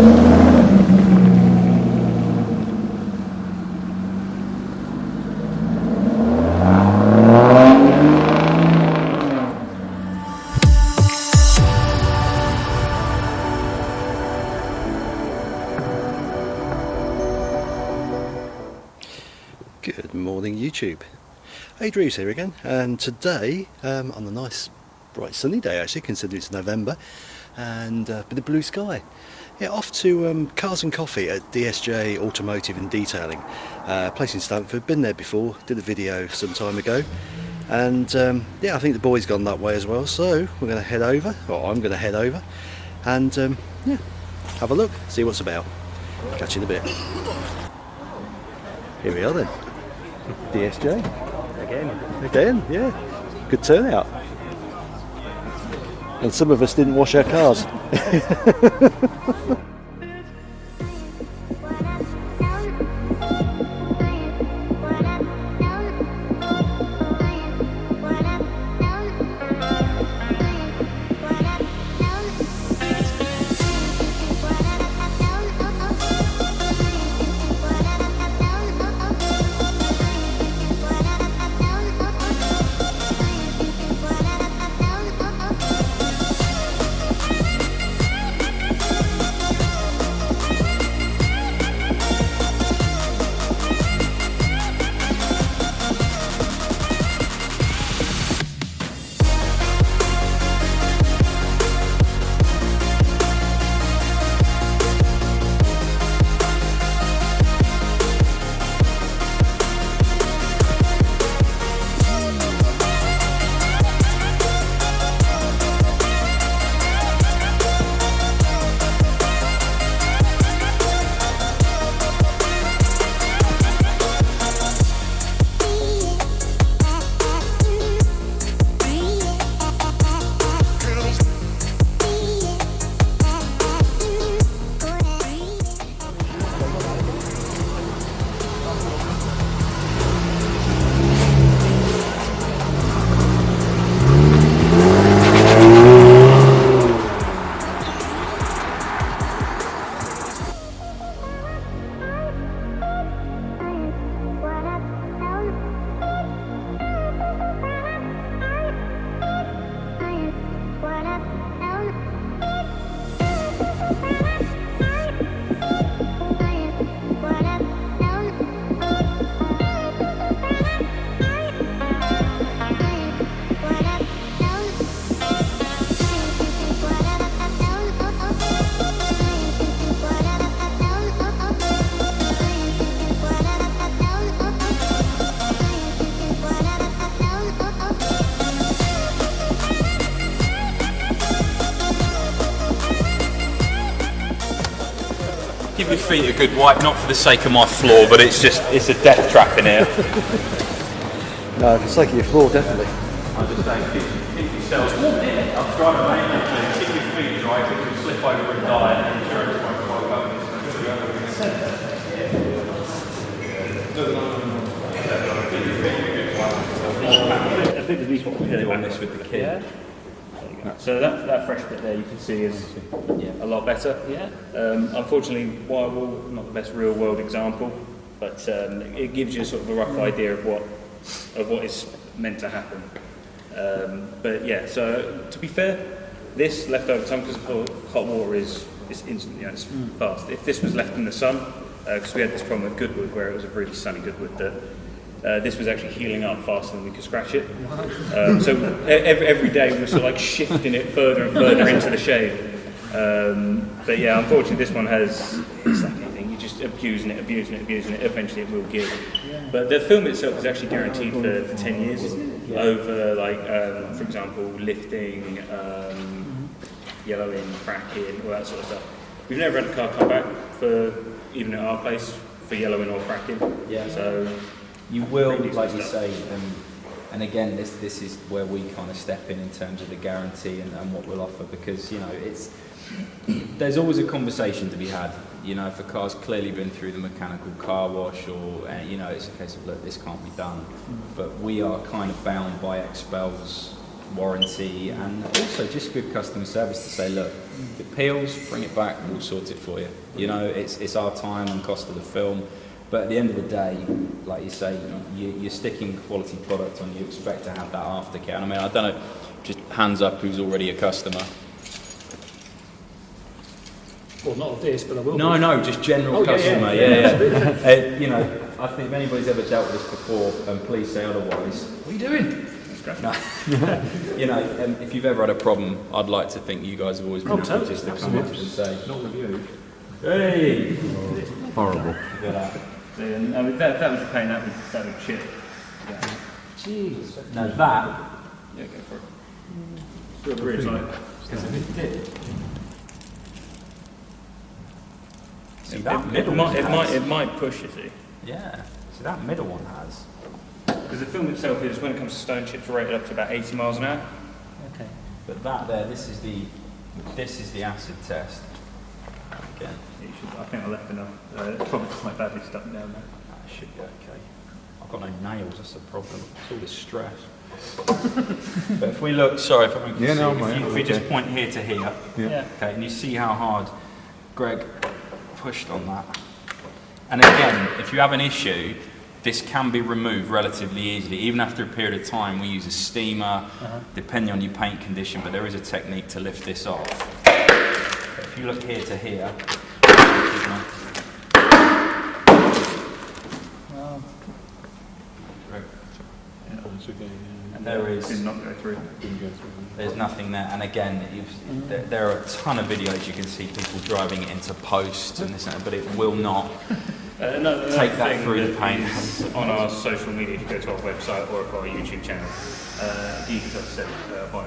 Good morning YouTube. Hey Drews here again and today um, on a nice bright sunny day actually considering it's November and uh, with the blue sky. Yeah, off to um, Cars and Coffee at DSJ Automotive and Detailing, uh, place in Stamford, been there before, did a video some time ago and um, yeah I think the boys gone that way as well so we're going to head over, or I'm going to head over and um, yeah have a look, see what's about. Catch you in a bit. Here we are then. DSJ. Again. Again, yeah. Good turnout. And some of us didn't wash our cars. Give your feet a good wipe, not for the sake of my floor, but it's just, it's a death trap in here. no, for the sake of your floor, definitely. I'm just saying, keep, keep yourselves warm in. I'm trying to make it, keep your feet dry, because you'll slip over and die, and insurance won't quite cover I think at least what we're doing on this with the kid. So that, that fresh bit there you can see is a lot better. Yeah. Um, unfortunately, Wirewall, not the best real world example, but um, it gives you sort of a rough idea of what of what is meant to happen. Um, but yeah, so to be fair, this left over time because hot water is is instant, you know, it's fast. If this was left in the sun, because we had this problem with Goodwood where it was a really sunny Goodwood that uh, this was actually healing up faster than we could scratch it. Um, so every, every day we were sort of like shifting it further and further into the shade. Um, but yeah, unfortunately this one has, it's like anything, you're just abusing it, abusing it, abusing it, eventually it will give. But the film itself is actually guaranteed for, for 10 years over like, um, for example, lifting, um, yellowing, cracking, all that sort of stuff. We've never had a car come back for, even at our place, for yellowing or cracking. Yeah. So You will, like you say, um, and again, this this is where we kind of step in in terms of the guarantee and, and what we'll offer because you know it's there's always a conversation to be had. You know, if a car's clearly been through the mechanical car wash, or uh, you know, it's a case of look, this can't be done. But we are kind of bound by XPEL's warranty, and also just good customer service to say, look, if it peels, bring it back, we'll sort it for you. You know, it's, it's our time and cost of the film. But at the end of the day, like you say, you, you're sticking quality product on, you expect to have that aftercare. And I mean, I don't know, just hands up who's already a customer. Well, not of this, but I will. No, be. no, just general Oh, customer. yeah, Yeah, yeah. uh, you know, I think if anybody's ever dealt with this before, um, please say otherwise. What are you doing? No. you know, um, if you've ever had a problem, I'd like to think you guys have always been Oh, just to come up and say, Not with you. "Hey, Horrible. look at and, I mean, that, that was the pain, that would, that would chip. Yeah, Jeez. Now that, yeah go for it. Still really tight. because if it did, see It, that it, middle might, one it, might, has- it might push, you see. yeah, see that middle one has. Because the film itself is, when it comes to stone chips, rated up to about 80 miles an hour. Okay. But that there, this is the, this is the acid test. Again, You should, I think I left enough. Uh, it's probably quite badly stuck down there. that should be okay. I've got no nails, that's the problem. It's all this stress. but if we look, sorry if I'm Yeah, no, if, you, if we just point here to here, Yeah. okay, and you see how hard Greg pushed on that. And again, if you have an issue, this can be removed relatively easily. Even after a period of time, we use a steamer, depending on your paint condition, but there is a technique to lift this off. But if you look here to here, and there is Did not go through. there's nothing there. And again, you've, there, there are a ton of videos you can see people driving it into posts and this and that, but it will not. Uh, another, another Take that thing through the paint. on our social media, if you go to our website or our YouTube channel, uh, you can just set uh, by